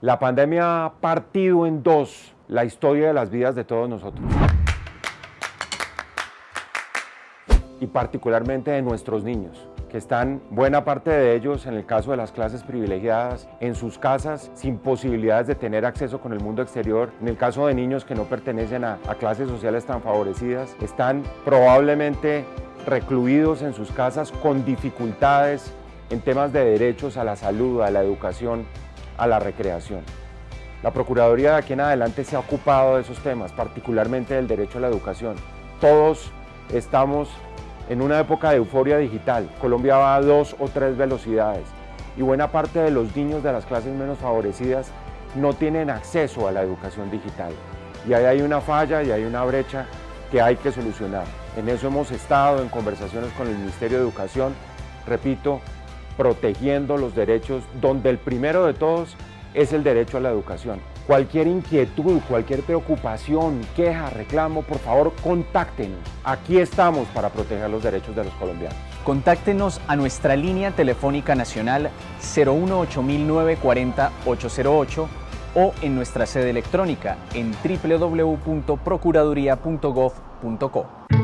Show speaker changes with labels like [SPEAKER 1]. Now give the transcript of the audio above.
[SPEAKER 1] La pandemia ha partido en dos la historia de las vidas de todos nosotros. Y particularmente de nuestros niños que están buena parte de ellos, en el caso de las clases privilegiadas, en sus casas sin posibilidades de tener acceso con el mundo exterior. En el caso de niños que no pertenecen a, a clases sociales tan favorecidas, están probablemente recluidos en sus casas con dificultades en temas de derechos a la salud, a la educación, a la recreación. La Procuraduría de aquí en adelante se ha ocupado de esos temas, particularmente del derecho a la educación. Todos estamos en una época de euforia digital. Colombia va a dos o tres velocidades y buena parte de los niños de las clases menos favorecidas no tienen acceso a la educación digital. Y ahí hay una falla y hay una brecha que hay que solucionar. En eso hemos estado en conversaciones con el Ministerio de Educación, repito, protegiendo los derechos, donde el primero de todos es el derecho a la educación. Cualquier inquietud, cualquier preocupación, queja, reclamo, por favor contáctenos. Aquí estamos para proteger los derechos de los colombianos.
[SPEAKER 2] Contáctenos a nuestra línea telefónica nacional 018-940-808 o en nuestra sede electrónica en www.procuraduría.gov.co.